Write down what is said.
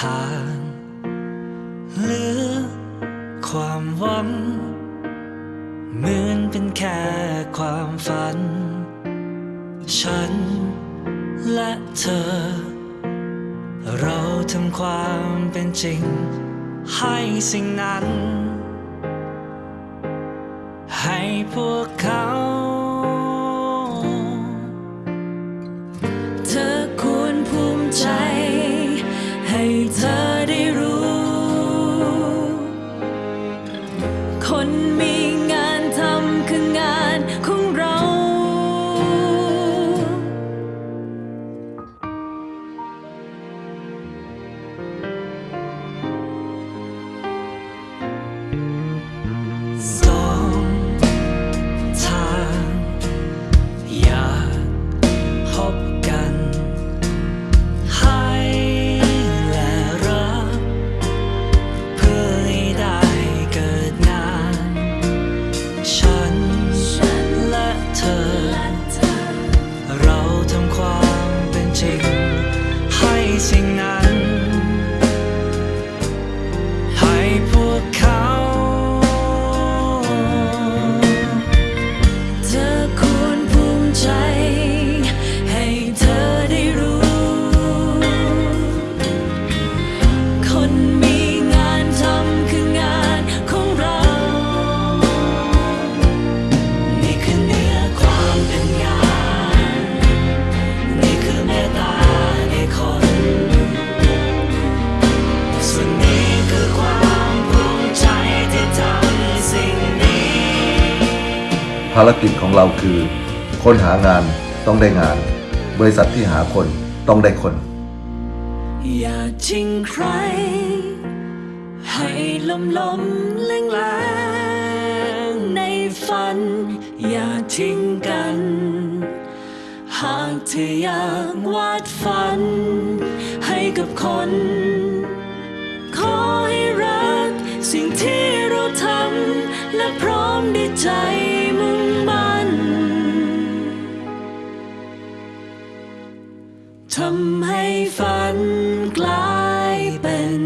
ทางเหลือความหวัง เหมือนเป็นแค่ความฝัน ฉันและเธอ เราทำความเป็นจริง ให้สิ่งนั้น ให้พวกเขา คน ภารกิจของเราคือ คนหางานต้องได้งาน บริษัทที่หาคนต้องได้คน อย่าทิ้งใคร ให้ล้มล้มแรงแรงในฝัน อย่าทิ้งกัน หากเธออยากวาดฝัน ให้กับคน ขอให้รักสิ่งที่เราทำและพร้อมด้วยใจ ทำให้ฝันกลายเป็น